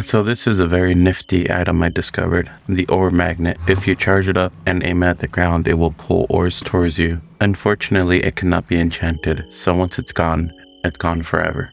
So this is a very nifty item I discovered, the ore magnet. If you charge it up and aim at the ground, it will pull ores towards you. Unfortunately, it cannot be enchanted, so once it's gone, it's gone forever.